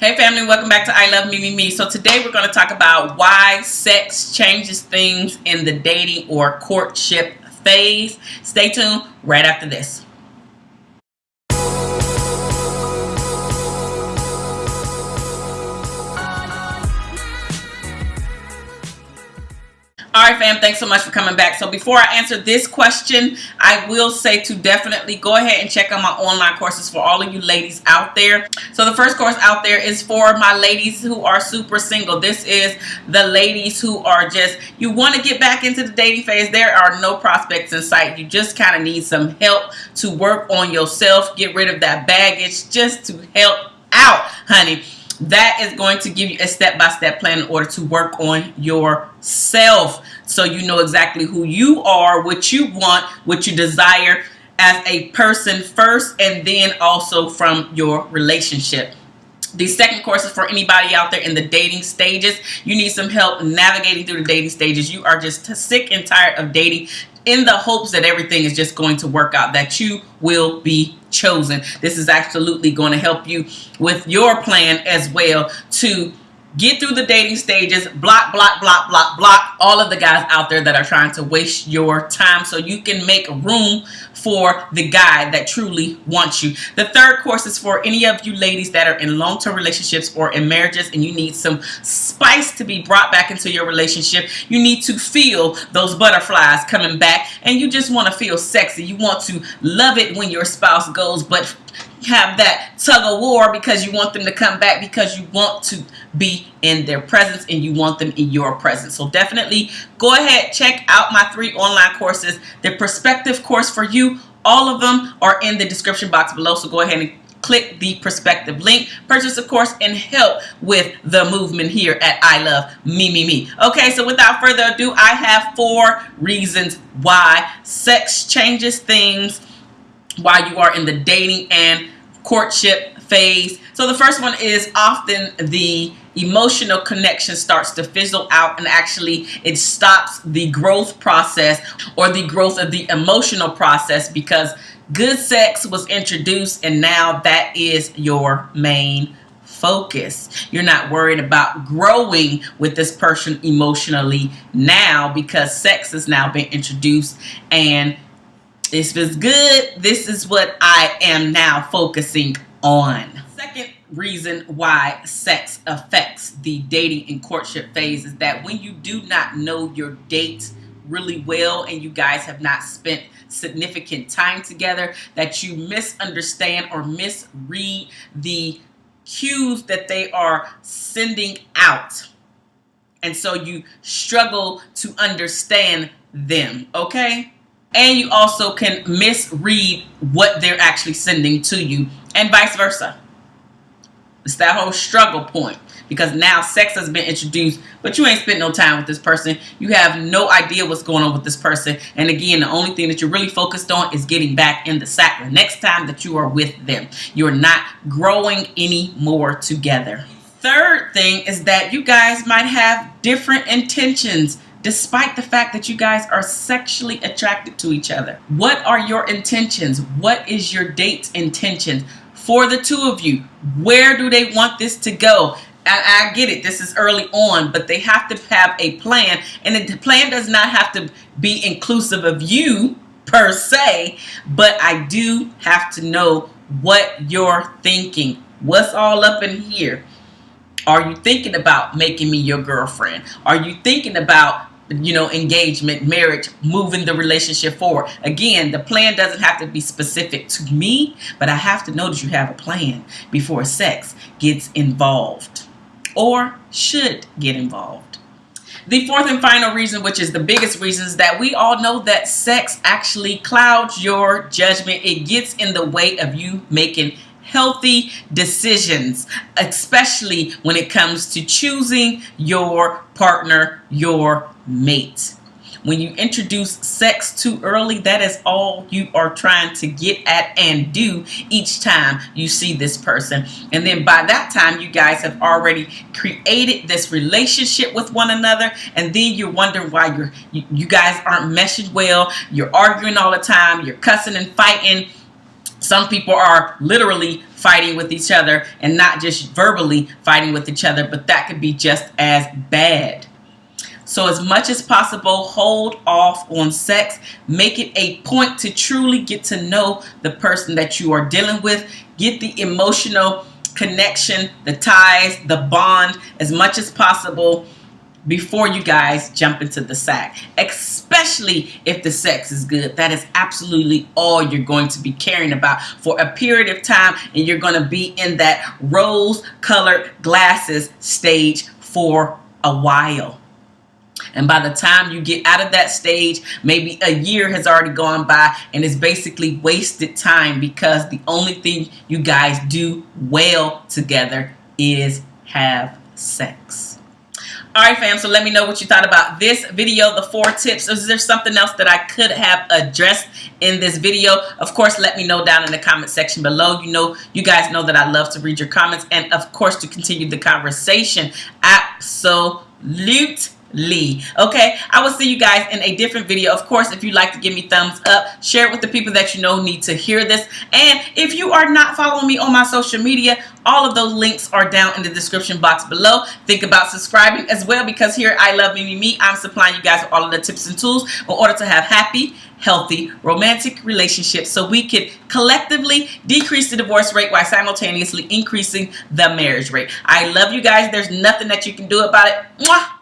Hey family, welcome back to I Love Me Me Me. So today we're going to talk about why sex changes things in the dating or courtship phase. Stay tuned right after this. Fam, thanks so much for coming back. So before I answer this question, I will say to definitely go ahead and check out my online courses for all of you ladies out there. So the first course out there is for my ladies who are super single. This is the ladies who are just, you want to get back into the dating phase. There are no prospects in sight. You just kind of need some help to work on yourself, get rid of that baggage just to help out, honey that is going to give you a step-by-step -step plan in order to work on yourself. So you know exactly who you are what you want what you desire as a person first and then also from your relationship the second course is for anybody out there in the dating stages. You need some help navigating through the dating stages. You are just sick and tired of dating in the hopes that everything is just going to work out, that you will be chosen. This is absolutely going to help you with your plan as well to get through the dating stages, block, block, block, block, block all of the guys out there that are trying to waste your time so you can make room for the guy that truly wants you. The third course is for any of you ladies that are in long-term relationships or in marriages and you need some spice to be brought back into your relationship. You need to feel those butterflies coming back and you just want to feel sexy. You want to love it when your spouse goes but have that tug of war because you want them to come back because you want to be in their presence and you want them in your presence. So definitely go ahead, check out my three online courses. The perspective course for you, all of them are in the description box below. So go ahead and click the perspective link purchase a course and help with the movement here at I love me me me okay so without further ado I have four reasons why sex changes things while you are in the dating and courtship phase. So the first one is often the emotional connection starts to fizzle out and actually it stops the growth process or the growth of the emotional process because good sex was introduced and now that is your main focus. You're not worried about growing with this person emotionally now because sex has now been introduced and this was good. This is what I am now focusing on. Second reason why sex affects the dating and courtship phase is that when you do not know your date really well and you guys have not spent significant time together that you misunderstand or misread the cues that they are sending out and so you struggle to understand them okay and you also can misread what they're actually sending to you and vice versa. It's that whole struggle point because now sex has been introduced, but you ain't spent no time with this person. You have no idea what's going on with this person. And again, the only thing that you're really focused on is getting back in the sack the next time that you are with them. You're not growing any more together. Third thing is that you guys might have different intentions despite the fact that you guys are sexually attracted to each other. What are your intentions? What is your date's intention for the two of you? Where do they want this to go? I, I get it, this is early on, but they have to have a plan. And the plan does not have to be inclusive of you per se, but I do have to know what you're thinking. What's all up in here? Are you thinking about making me your girlfriend? Are you thinking about you know, engagement, marriage, moving the relationship forward. Again, the plan doesn't have to be specific to me, but I have to know that you have a plan before sex gets involved or should get involved. The fourth and final reason, which is the biggest reason, is that we all know that sex actually clouds your judgment. It gets in the way of you making healthy decisions, especially when it comes to choosing your partner, your mate. When you introduce sex too early, that is all you are trying to get at and do each time you see this person. And then by that time, you guys have already created this relationship with one another. And then you're wondering why you're, you, you guys aren't meshing well. You're arguing all the time. You're cussing and fighting some people are literally fighting with each other and not just verbally fighting with each other, but that could be just as bad. So as much as possible, hold off on sex. Make it a point to truly get to know the person that you are dealing with. Get the emotional connection, the ties, the bond as much as possible before you guys jump into the sack, especially if the sex is good. That is absolutely all you're going to be caring about for a period of time, and you're going to be in that rose colored glasses stage for a while. And by the time you get out of that stage, maybe a year has already gone by and it's basically wasted time because the only thing you guys do well together is have sex. All right, fam, so let me know what you thought about this video, the four tips. Is there something else that I could have addressed in this video? Of course, let me know down in the comment section below. You know, you guys know that I love to read your comments and, of course, to continue the conversation. Absolute Lee. Okay, I will see you guys in a different video. Of course, if you'd like to give me thumbs up, share it with the people that you know need to hear this. And if you are not following me on my social media, all of those links are down in the description box below. Think about subscribing as well because here I Love Me Me, I'm supplying you guys with all of the tips and tools in order to have happy, healthy, romantic relationships so we can collectively decrease the divorce rate while simultaneously increasing the marriage rate. I love you guys. There's nothing that you can do about it. Mwah!